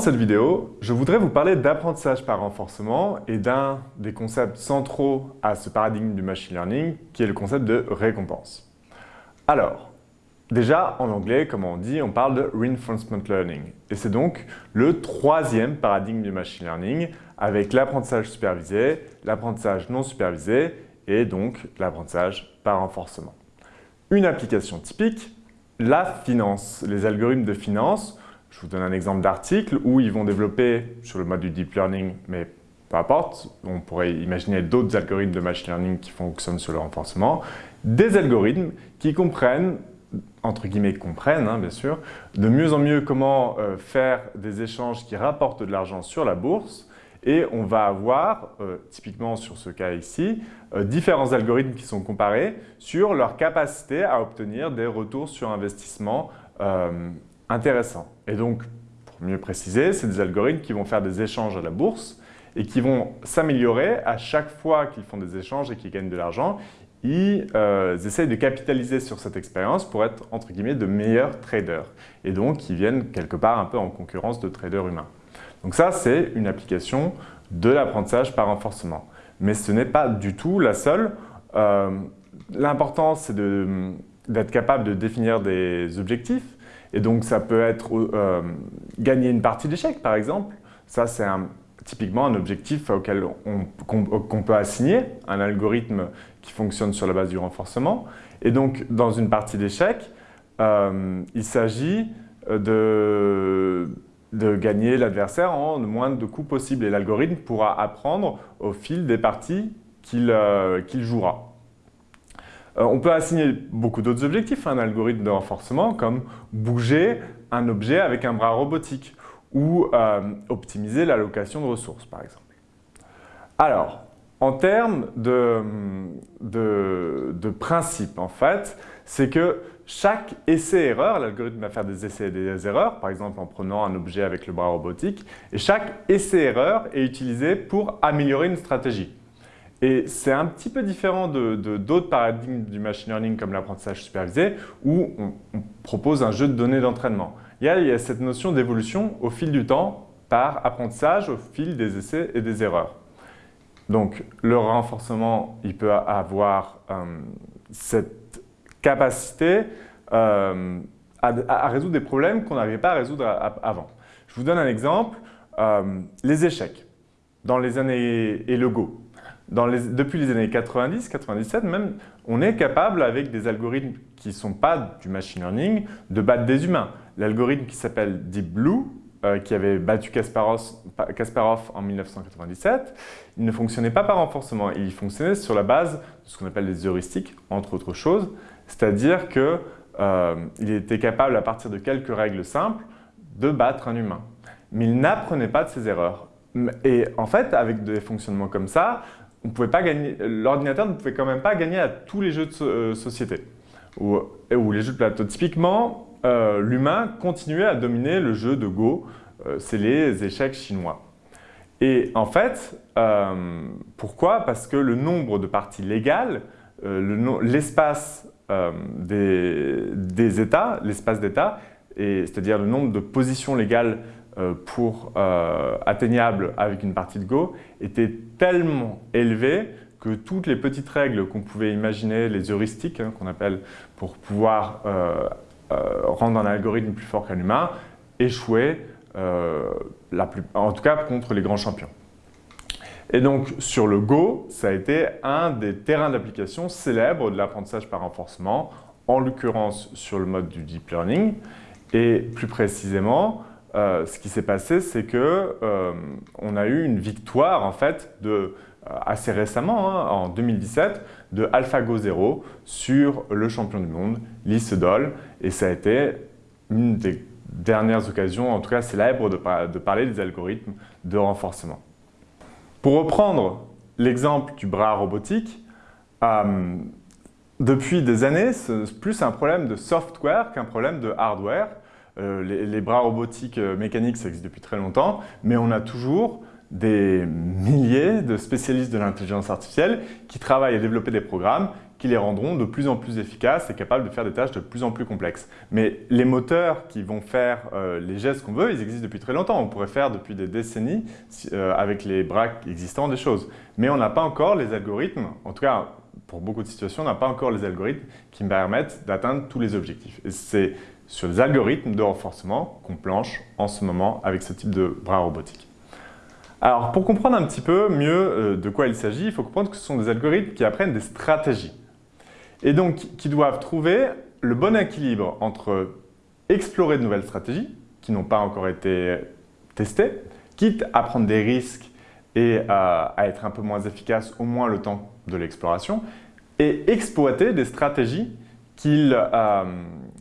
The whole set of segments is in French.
cette vidéo, je voudrais vous parler d'apprentissage par renforcement et d'un des concepts centraux à ce paradigme du machine learning qui est le concept de récompense. Alors, déjà en anglais, comme on dit, on parle de reinforcement learning et c'est donc le troisième paradigme du machine learning avec l'apprentissage supervisé, l'apprentissage non supervisé et donc l'apprentissage par renforcement. Une application typique, la finance, les algorithmes de finance je vous donne un exemple d'article où ils vont développer sur le mode du deep learning, mais peu importe, on pourrait imaginer d'autres algorithmes de machine learning qui fonctionnent sur le renforcement, des algorithmes qui comprennent, entre guillemets comprennent hein, bien sûr, de mieux en mieux comment euh, faire des échanges qui rapportent de l'argent sur la bourse et on va avoir, euh, typiquement sur ce cas ici, euh, différents algorithmes qui sont comparés sur leur capacité à obtenir des retours sur investissement intéressant. Et donc, pour mieux préciser, c'est des algorithmes qui vont faire des échanges à la bourse et qui vont s'améliorer à chaque fois qu'ils font des échanges et qu'ils gagnent de l'argent. Ils euh, essayent de capitaliser sur cette expérience pour être, entre guillemets, de meilleurs traders. Et donc, ils viennent quelque part un peu en concurrence de traders humains. Donc ça, c'est une application de l'apprentissage par renforcement. Mais ce n'est pas du tout la seule. Euh, L'important, c'est d'être capable de définir des objectifs, et donc, ça peut être euh, gagner une partie d'échec, par exemple. Ça, c'est typiquement un objectif auquel qu'on peut assigner un algorithme qui fonctionne sur la base du renforcement. Et donc, dans une partie d'échec, euh, il s'agit de, de, gagner l'adversaire en le moins de coups possible. Et l'algorithme pourra apprendre au fil des parties qu'il euh, jouera. Euh, on peut assigner beaucoup d'autres objectifs à un algorithme de renforcement comme bouger un objet avec un bras robotique ou euh, optimiser l'allocation de ressources par exemple. Alors, en termes de, de principe en fait, c'est que chaque essai-erreur, l'algorithme va faire des essais et des erreurs, par exemple en prenant un objet avec le bras robotique, et chaque essai-erreur est utilisé pour améliorer une stratégie. Et c'est un petit peu différent d'autres de, paradigmes du machine learning comme l'apprentissage supervisé où on, propose un jeu de données d'entraînement. Il, il, y a cette notion d'évolution au fil du temps par apprentissage au fil des essais et des erreurs. Donc le renforcement, il peut avoir euh, cette capacité euh, à, résoudre des problèmes qu'on n'arrivait pas à résoudre avant. Je vous donne un exemple, euh, les échecs dans les années et le Go depuis les années 90-97 même, on est capable avec des algorithmes qui ne sont pas du machine learning de battre des humains. L'algorithme qui s'appelle Deep Blue, euh, qui avait battu Kasparov, en 1997, il ne fonctionnait pas par renforcement, il fonctionnait sur la base de ce qu'on appelle des heuristiques, entre autres choses, c'est-à-dire qu'il euh, était capable à partir de quelques règles simples de battre un humain. Mais il n'apprenait pas de ses erreurs. Et en fait, avec des fonctionnements comme ça, l'ordinateur ne pouvait quand même pas gagner à tous les jeux de euh, société ou, les jeux de plateau. Typiquement, euh, l'humain continuait à dominer le jeu de Go, euh, c'est les échecs chinois. Et en fait, pourquoi? Parce que le nombre de parties légales, l'espace des, États, l'espace d'État, c'est-à-dire le nombre de positions légales euh, pour euh, atteignable avec une partie de Go était tellement élevé que toutes les petites règles qu'on pouvait imaginer, les heuristiques hein, qu'on appelle pour pouvoir euh, rendre un algorithme plus fort qu'un humain, échouaient, en tout cas contre les grands champions. Et donc sur le Go, ça a été un des terrains d'application célèbres de l'apprentissage par renforcement, en l'occurrence sur le mode du deep learning, et plus précisément euh, ce qui s'est passé, c'est qu'on euh, a eu une victoire en fait euh, assez récemment, hein, en 2017, de AlphaGo 0 sur le champion du monde, Lee Sedol, et ça a été une des dernières occasions, en tout cas célèbres, de, de parler des algorithmes de renforcement. Pour reprendre l'exemple du bras robotique, depuis des années, c'est plus un problème de software qu'un problème de hardware. Euh, les, bras robotiques euh, mécaniques, ça existe depuis très longtemps, mais on a toujours des milliers de spécialistes de l'intelligence artificielle qui travaillent à développer des programmes qui les rendront de plus en plus efficaces et capables de faire des tâches de plus en plus complexes. Mais les moteurs qui vont faire euh, les gestes qu'on veut, ils existent depuis très longtemps. On pourrait faire depuis des décennies, avec les bras existants, des choses. Mais on n'a pas encore les algorithmes, en tout cas pour beaucoup de situations, on n'a pas encore les algorithmes qui permettent d'atteindre tous les objectifs. Et c'est sur les algorithmes de renforcement qu'on planche en ce moment avec ce type de bras robotiques. Alors, pour comprendre un petit peu mieux euh, de quoi il s'agit, il faut comprendre que ce sont des algorithmes qui apprennent des stratégies. Et donc, qui doivent trouver le bon équilibre entre explorer de nouvelles stratégies, qui n'ont pas encore été testées, quitte à prendre des risques et à être un peu moins efficaces au moins le temps de l'exploration, et exploiter des stratégies qu'ils euh,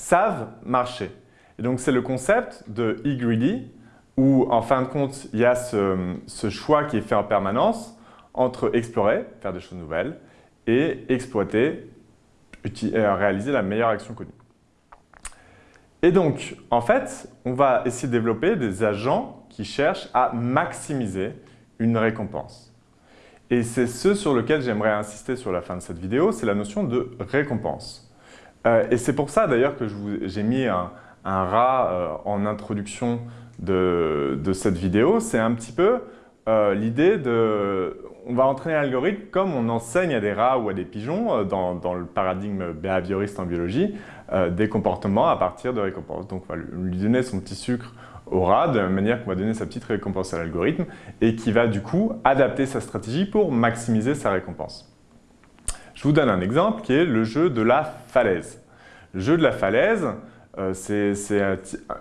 savent marcher. Et donc, c'est le concept de e-greedy, où en fin de compte, il y a ce, choix qui est fait en permanence entre explorer, faire des choses nouvelles, et exploiter, euh, réaliser la meilleure action connue. Et donc, en fait, on va essayer de développer des agents qui cherchent à maximiser une récompense. Et c'est ce sur lequel j'aimerais insister sur la fin de cette vidéo, c'est la notion de récompense. Euh, et c'est pour ça d'ailleurs que j'ai mis un, rat euh, en introduction de, cette vidéo, c'est un petit peu euh, l'idée de... On va entraîner l'algorithme comme on enseigne à des rats ou à des pigeons euh, dans, le paradigme behavioriste en biologie des comportements à partir de récompenses. Donc on va lui donner son petit sucre au rat de manière qu'on va donner sa petite récompense à l'algorithme et qui va du coup adapter sa stratégie pour maximiser sa récompense. Je vous donne un exemple qui est le jeu de la falaise. Le jeu de la falaise, euh, c'est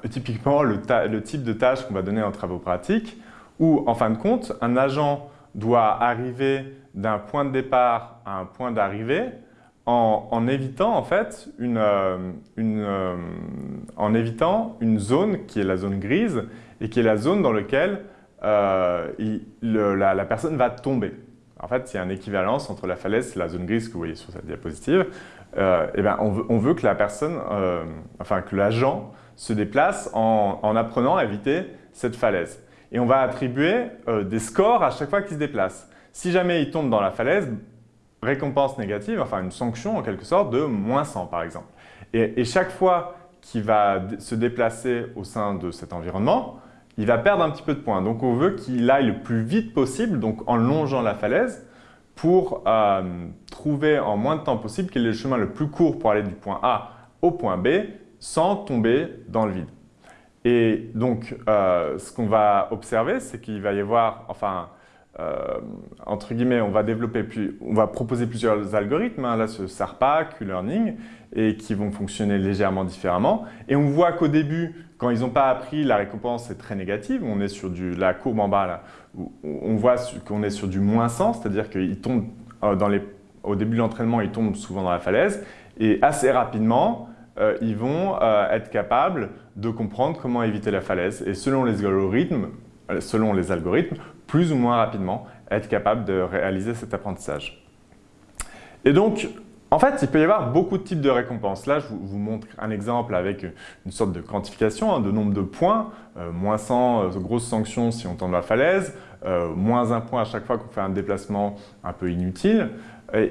typiquement le, type de tâche qu'on va donner en travaux pratiques où, en fin de compte, un agent doit arriver d'un point de départ à un point d'arrivée en, évitant en fait une, euh, euh, en évitant une zone qui est la zone grise et qui est la zone dans laquelle la, personne va tomber. En fait, il y a une équivalence entre la falaise et la zone grise que vous voyez sur cette diapositive. Euh, eh ben, on, veut, que la personne, euh, enfin que l'agent se déplace en, apprenant à éviter cette falaise. Et on va attribuer euh, des scores à chaque fois qu'il se déplace. Si jamais il tombe dans la falaise, récompense négative, enfin une sanction en quelque sorte de moins 100 par exemple. Et, et chaque fois qu'il va se déplacer au sein de cet environnement, il va perdre un petit peu de points. Donc on veut qu'il aille le plus vite possible, donc en longeant la falaise, pour euh, trouver en moins de temps possible quel est le chemin le plus court pour aller du point A au point B sans tomber dans le vide. Et donc, euh, ce qu'on va observer, c'est qu'il va y avoir, enfin, euh, entre guillemets, on va développer, puis, on va proposer plusieurs algorithmes, hein, là ce SARPA, Q-Learning, et qui vont fonctionner légèrement différemment. Et on voit qu'au début, quand ils n'ont pas appris, la récompense est très négative. On est sur du, la courbe en bas, on voit qu'on est sur du moins 100, c'est-à-dire qu'ils tombent euh, dans les, au début de l'entraînement, ils tombent souvent dans la falaise. Et assez rapidement, euh, ils vont être capables de comprendre comment éviter la falaise. Et selon les algorithmes, selon les algorithmes, plus ou moins rapidement, être capable de réaliser cet apprentissage. Et donc, en fait, il peut y avoir beaucoup de types de récompenses. Là, je vous montre un exemple avec une sorte de quantification hein, de nombre de points. Euh, moins 100, euh, grosses sanctions si on tombe la falaise. Euh, moins un point à chaque fois qu'on fait un déplacement un peu inutile.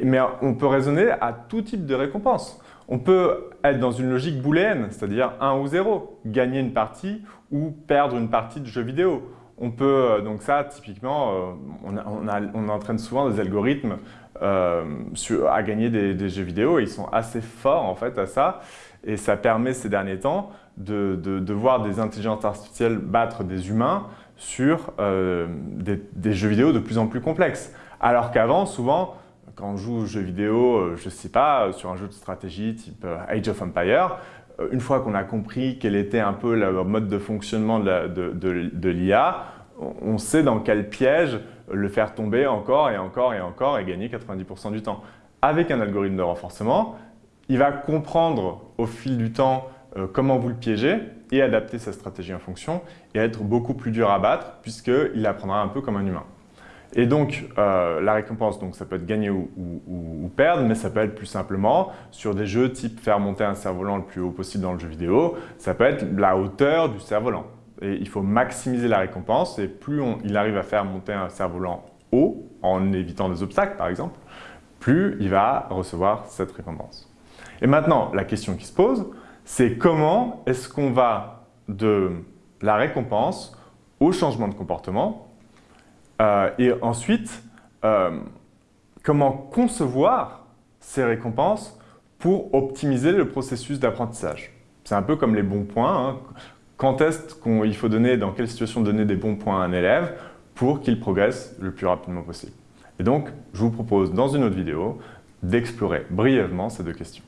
mais on peut raisonner à tout type de récompense. On peut être dans une logique booléenne, c'est-à-dire 1 ou 0, gagner une partie ou perdre une partie de jeu vidéo. On peut, euh, donc ça, typiquement, euh, on, entraîne souvent des algorithmes euh, à gagner des, jeux vidéo. ils sont assez forts en fait à ça. Et ça permet ces derniers temps de, voir des intelligences artificielles battre des humains sur des, jeux vidéo de plus en plus complexes. Alors qu'avant, souvent, quand on joue aux jeux vidéo, je sais pas, sur un jeu de stratégie type Age of Empire, une fois qu'on a compris quel était un peu le mode de fonctionnement de l'IA, on sait dans quel piège le faire tomber encore et encore et encore et gagner 90% du temps. Avec un algorithme de renforcement, il va comprendre au fil du temps euh, comment vous le piégez et adapter sa stratégie en fonction et être beaucoup plus dur à battre puisqu'il apprendra un peu comme un humain. Et donc, euh, la récompense, donc, ça peut être gagner ou, perdre, mais ça peut être plus simplement sur des jeux type faire monter un cerf-volant le plus haut possible dans le jeu vidéo, ça peut être la hauteur du cerf-volant. Et il faut maximiser la récompense, et plus il arrive à faire monter un cerf-volant haut, en évitant des obstacles par exemple, plus il va recevoir cette récompense. Et maintenant, la question qui se pose, c'est comment est-ce qu'on va de la récompense au changement de comportement euh, et ensuite, euh, comment concevoir ces récompenses pour optimiser le processus d'apprentissage? C'est un peu comme les bons points. Hein. Quand est-ce qu'il faut donner, dans quelle situation donner des bons points à un élève pour qu'il progresse le plus rapidement possible? Et donc, je vous propose dans une autre vidéo d'explorer brièvement ces deux questions.